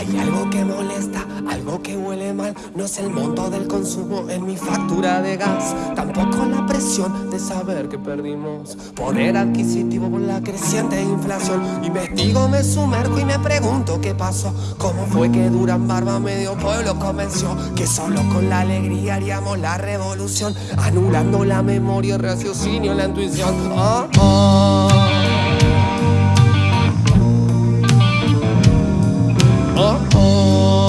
Hay algo que molesta, algo que huele mal. No es el monto del consumo en mi factura de gas. Tampoco la presión de saber que perdimos poder adquisitivo por la creciente inflación. Investigo, me sumerjo y me pregunto qué pasó. ¿Cómo fue que Durán Barba medio pueblo convenció que solo con la alegría haríamos la revolución? Anulando la memoria, el raciocinio, la intuición. Oh, oh. Oh.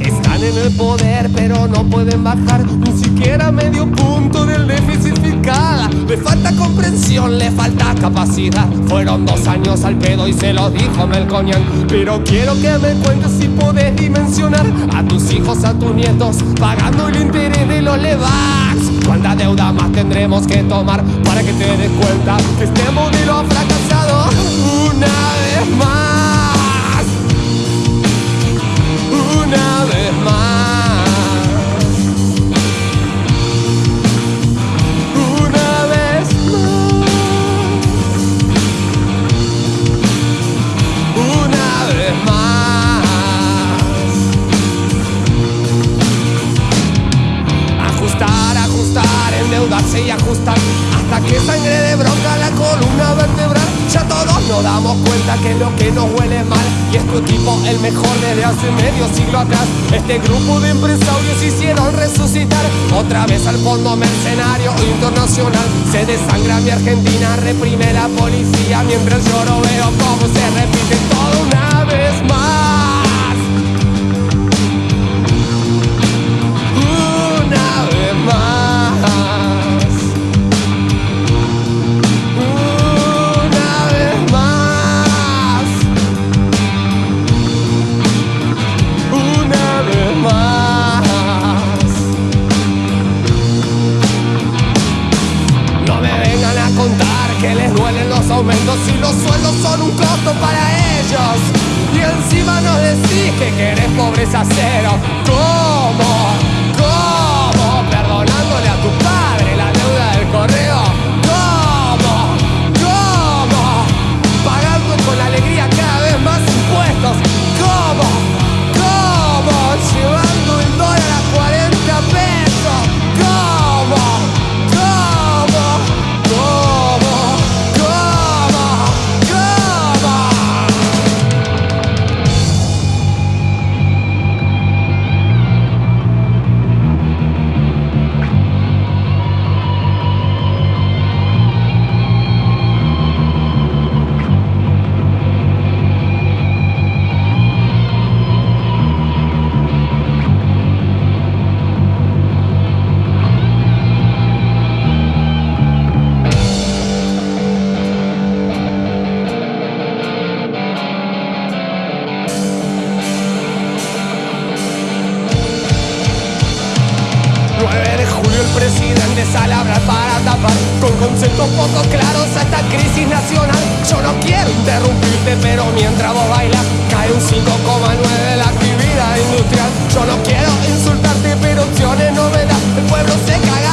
Están en el poder, pero no pueden bajar ni siquiera medio punto del déficit fiscal. Le falta comprensión, le falta capacidad. Fueron dos años al pedo y se lo dijo Melconian. Pero quiero que me cuentes si podés dimensionar a tus hijos, a tus nietos, pagando el interés de los levax. ¿Cuánta deuda más tendremos que tomar para que te des cuenta que este modelo ha y ajustar Hasta que sangre de bronca la columna vertebral. Ya todos nos damos cuenta que lo que nos huele mal. Y es tu equipo el mejor desde hace medio siglo atrás. Este grupo de empresarios hicieron resucitar Otra vez al fondo mercenario internacional. Se desangra mi Argentina, reprime la policía. Mientras no veo cómo se repite todo una vez más les duelen los aumentos y los sueldos son un costo para ellos. Y encima nos decís que querés pobreza cero. ¿Cómo? Conceptos poco claros a esta crisis nacional. Yo no quiero interrumpirte pero mientras vos bailas Cae un 5,9 de la actividad industrial. Yo no quiero insultarte pero opciones no me das El pueblo se caga